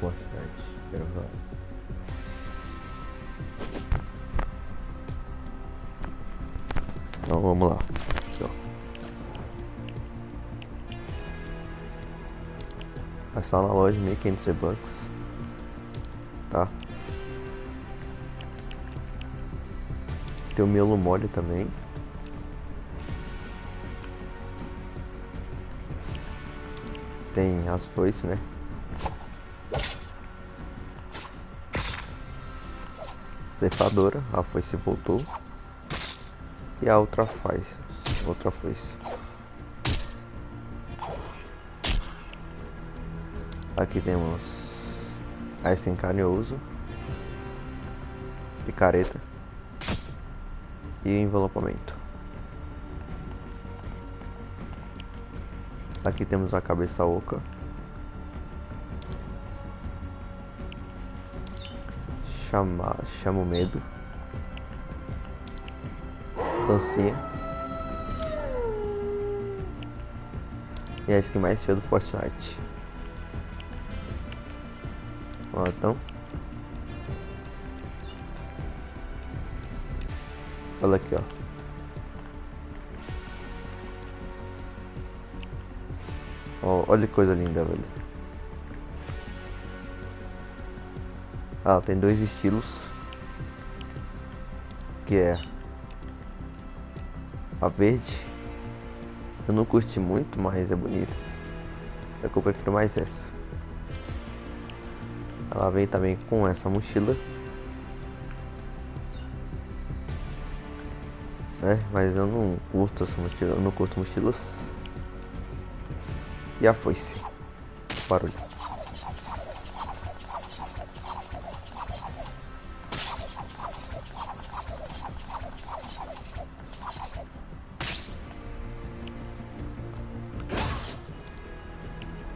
Fortnite. Gravar. Então vamos lá. Vai estar na loja 1500 bucks. Tá? Tem o miolo mole também. Tem as foices, né? Ceifadora, a foice voltou. E a outra faz, outra foice. Aqui temos a encanhoso, picareta e envelopamento. Aqui temos a cabeça oca. Chama, chama o medo. Dancinha. E a skin mais feia do Fortnite. Ó, então. Olha aqui, ó. Olha que coisa linda, velho. Ah, tem dois estilos. Que é a verde. Eu não curti muito, mas é bonita. É que eu prefiro mais essa. Ela vem também com essa mochila. né? Mas eu não curto essa mochila, eu não curto mochilas. E a foice. Barulho.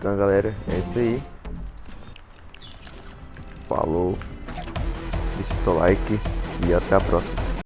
Então galera, é isso aí. Falou. Deixa o seu like e até a próxima.